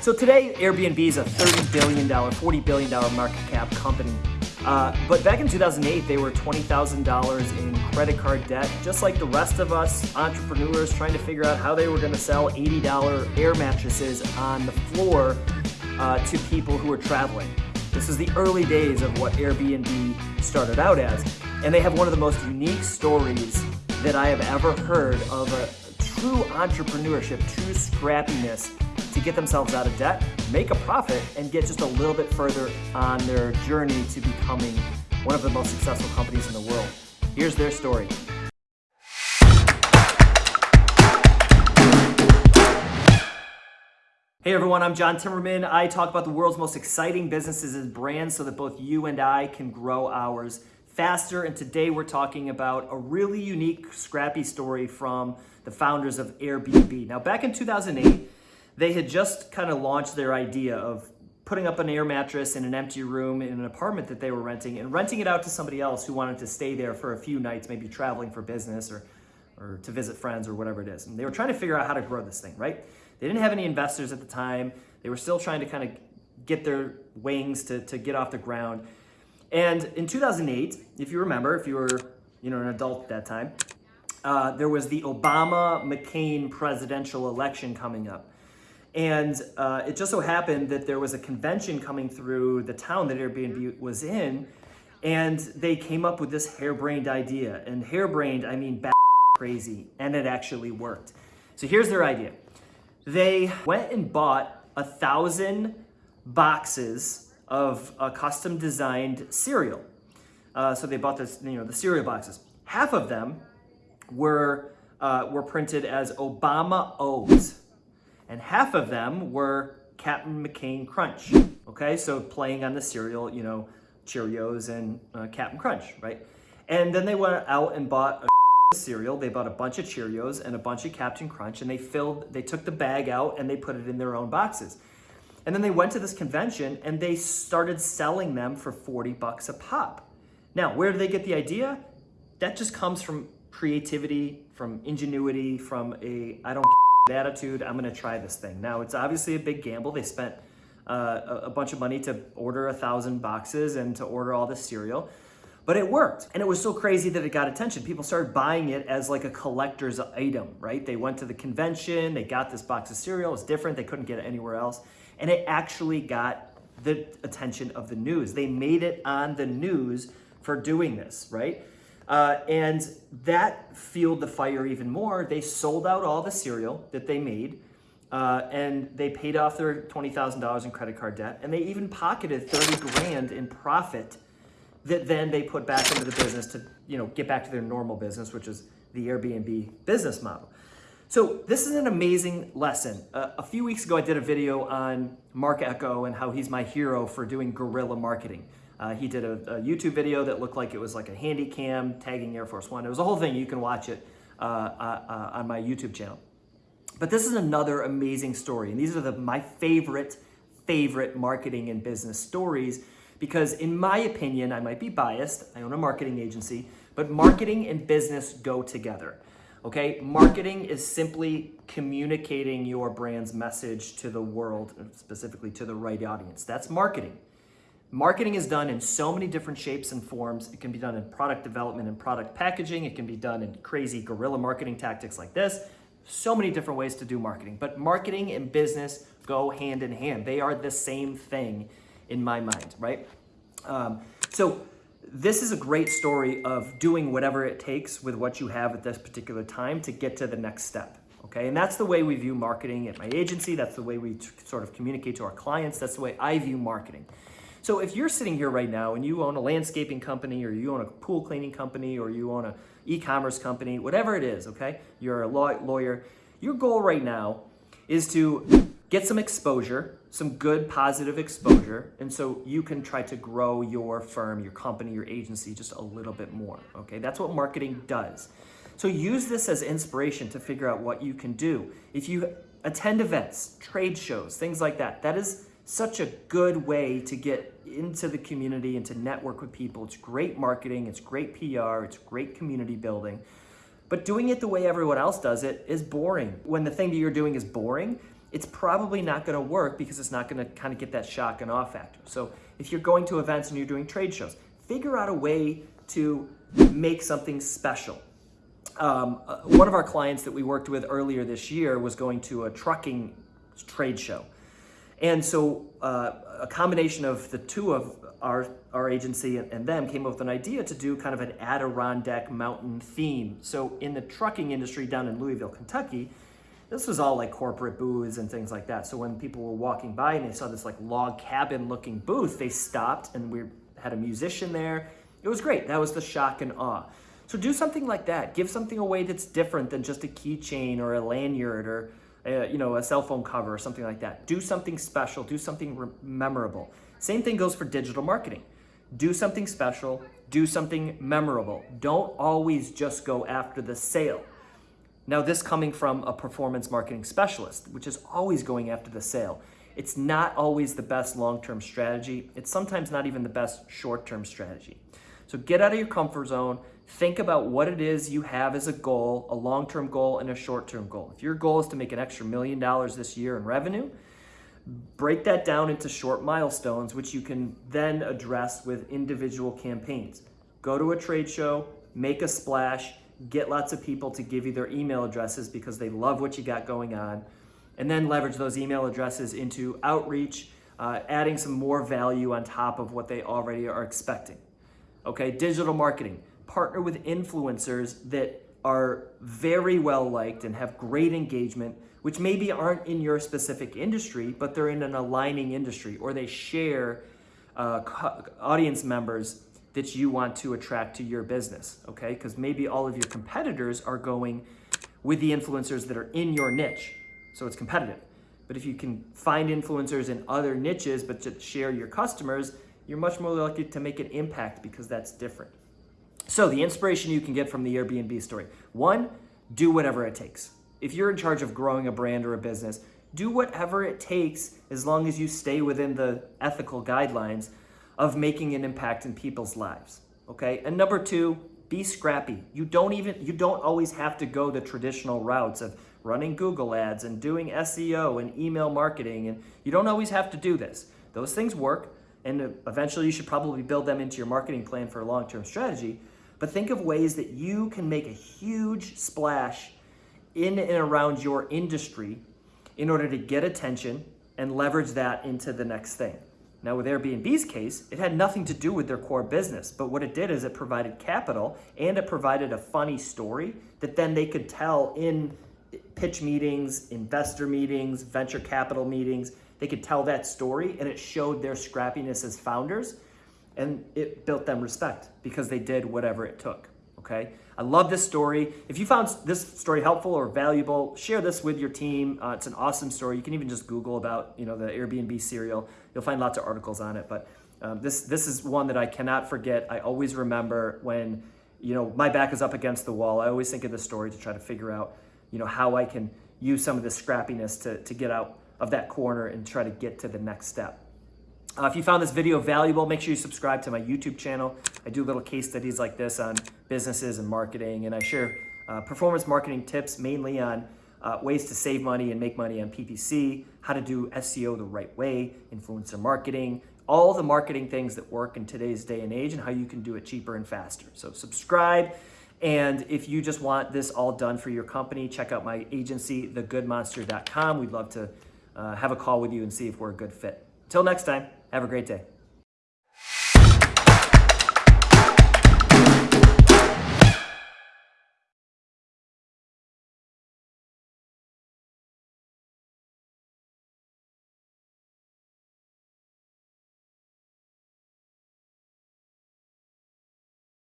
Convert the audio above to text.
So today, Airbnb is a $30 billion, $40 billion market cap company. Uh, but back in 2008, they were $20,000 in credit card debt, just like the rest of us entrepreneurs trying to figure out how they were going to sell $80 air mattresses on the floor uh, to people who were traveling. This is the early days of what Airbnb started out as. And they have one of the most unique stories that I have ever heard of a true entrepreneurship, true scrappiness to get themselves out of debt, make a profit, and get just a little bit further on their journey to becoming one of the most successful companies in the world. Here's their story. Hey everyone, I'm John Timmerman. I talk about the world's most exciting businesses and brands so that both you and I can grow ours faster. And today we're talking about a really unique, scrappy story from the founders of Airbnb. Now, back in 2008, they had just kind of launched their idea of putting up an air mattress in an empty room in an apartment that they were renting and renting it out to somebody else who wanted to stay there for a few nights, maybe traveling for business or, or to visit friends or whatever it is. And they were trying to figure out how to grow this thing, right? They didn't have any investors at the time. They were still trying to kind of get their wings to, to get off the ground. And in 2008, if you remember, if you were you know, an adult at that time, uh, there was the Obama-McCain presidential election coming up. And uh, it just so happened that there was a convention coming through the town that Airbnb was in, and they came up with this harebrained idea. And harebrained, I mean crazy, and it actually worked. So here's their idea. They went and bought a thousand boxes of a custom designed cereal. Uh, so they bought this, you know, the cereal boxes. Half of them were, uh, were printed as Obama O's and half of them were Captain McCain Crunch. Okay, so playing on the cereal, you know, Cheerios and uh, Captain Crunch, right? And then they went out and bought a cereal. They bought a bunch of Cheerios and a bunch of Captain Crunch, and they filled, they took the bag out and they put it in their own boxes. And then they went to this convention and they started selling them for 40 bucks a pop. Now, where do they get the idea? That just comes from creativity, from ingenuity, from a I don't attitude, I'm gonna try this thing. Now, it's obviously a big gamble. They spent uh, a bunch of money to order a thousand boxes and to order all this cereal, but it worked. And it was so crazy that it got attention. People started buying it as like a collector's item, right? They went to the convention, they got this box of cereal, it's different, they couldn't get it anywhere else. And it actually got the attention of the news. They made it on the news for doing this, right? Uh, and that fueled the fire even more. They sold out all the cereal that they made uh, and they paid off their $20,000 in credit card debt and they even pocketed 30 grand in profit that then they put back into the business to, you know, get back to their normal business, which is the Airbnb business model. So this is an amazing lesson. Uh, a few weeks ago, I did a video on Marc Ecko and how he's my hero for doing guerrilla marketing. Uh, he did a, a, YouTube video that looked like it was like a handy cam tagging Air Force One. It was a whole thing. You can watch it uh, uh, uh, on my YouTube channel. But this is another amazing story. And these are the, my favorite, favorite marketing and business stories because in my opinion, I might be biased. I own a marketing agency, but marketing and business go together. Okay, marketing is simply communicating your brand's message to the world, specifically to the right audience. That's marketing. Marketing is done in so many different shapes and forms. It can be done in product development and product packaging. It can be done in crazy guerrilla marketing tactics like this. So many different ways to do marketing. But marketing and business go hand in hand. They are the same thing in my mind, right? Um, so this is a great story of doing whatever it takes with what you have at this particular time to get to the next step. Okay, and that's the way we view marketing at my agency. That's the way we sort of communicate to our clients. That's the way I view marketing. So if you're sitting here right now and you own a landscaping company or you own a pool cleaning company or you own a e-commerce company, whatever it is, okay? You're a law lawyer. Your goal right now is to get some exposure, some good positive exposure, and so you can try to grow your firm, your company, your agency just a little bit more, okay? That's what marketing does. So use this as inspiration to figure out what you can do. If you attend events, trade shows, things like that, that is such a good way to get into the community and to network with people. It's great marketing, it's great PR, it's great community building. But doing it the way everyone else does it is boring. When the thing that you're doing is boring, it's probably not going to work because it's not going to kind of get that shock and awe factor. So if you're going to events and you're doing trade shows, figure out a way to make something special. Um, uh, one of our clients that we worked with earlier this year was going to a trucking trade show. And so uh, a combination of the two of our, our agency and, and them came up with an idea to do kind of an Adirondack mountain theme. So in the trucking industry down in Louisville, Kentucky, this was all like corporate booths and things like that. So when people were walking by and they saw this like log cabin looking booth, they stopped and we had a musician there. It was great. That was the shock and awe. So do something like that. Give something away that's different than just a keychain or a lanyard or a, you know a cell phone cover or something like that. Do something special. Do something memorable. Same thing goes for digital marketing. Do something special. Do something memorable. Don't always just go after the sale. Now, this coming from a performance marketing specialist, which is always going after the sale. It's not always the best long-term strategy. It's sometimes not even the best short-term strategy. So get out of your comfort zone. Think about what it is you have as a goal, a long-term goal and a short-term goal. If your goal is to make an extra million dollars this year in revenue, break that down into short milestones, which you can then address with individual campaigns. Go to a trade show, make a splash, get lots of people to give you their email addresses because they love what you got going on, and then leverage those email addresses into outreach, uh, adding some more value on top of what they already are expecting. Okay, digital marketing. Partner with influencers that are very well liked and have great engagement, which maybe aren't in your specific industry, but they're in an aligning industry or they share uh, audience members that you want to attract to your business, okay? Because maybe all of your competitors are going with the influencers that are in your niche, so it's competitive. But if you can find influencers in other niches but to share your customers, you're much more likely to make an impact because that's different. So the inspiration you can get from the Airbnb story. One, do whatever it takes. If you're in charge of growing a brand or a business, do whatever it takes as long as you stay within the ethical guidelines of making an impact in people's lives. Okay. And number two, be scrappy. You don't even, you don't always have to go the traditional routes of running Google ads and doing SEO and email marketing. And you don't always have to do this. Those things work. And eventually you should probably build them into your marketing plan for a long-term strategy. But think of ways that you can make a huge splash in and around your industry in order to get attention and leverage that into the next thing. Now with Airbnb's case, it had nothing to do with their core business, but what it did is it provided capital and it provided a funny story that then they could tell in pitch meetings, investor meetings, venture capital meetings. They could tell that story and it showed their scrappiness as founders and it built them respect because they did whatever it took, okay? I love this story. If you found this story helpful or valuable, share this with your team. Uh, it's an awesome story. You can even just Google about you know the Airbnb cereal. You'll find lots of articles on it. But um, this this is one that I cannot forget. I always remember when you know my back is up against the wall. I always think of this story to try to figure out you know how I can use some of this scrappiness to, to get out of that corner and try to get to the next step. Uh, if you found this video valuable, make sure you subscribe to my YouTube channel. I do little case studies like this on businesses and marketing, and I share uh, performance marketing tips mainly on uh, ways to save money and make money on PPC, how to do SEO the right way, influencer marketing, all the marketing things that work in today's day and age and how you can do it cheaper and faster. So subscribe. And if you just want this all done for your company, check out my agency, thegoodmonster.com. We'd love to uh, have a call with you and see if we're a good fit. Till next time, have a great day.